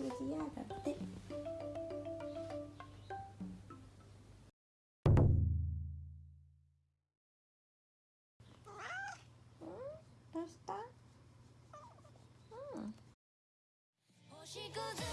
数字やだってどうした？うん。星屑。